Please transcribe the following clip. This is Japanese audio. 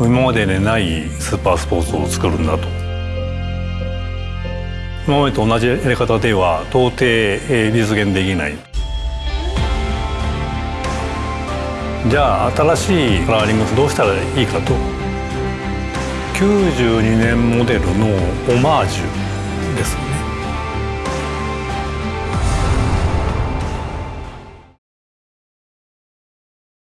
今までにないスーパースポーツを作るんだと。今までと同じやり方では到底実現できない。じゃあ新しいカラーリングどうしたらいいかと。92年モデルのオマージュ。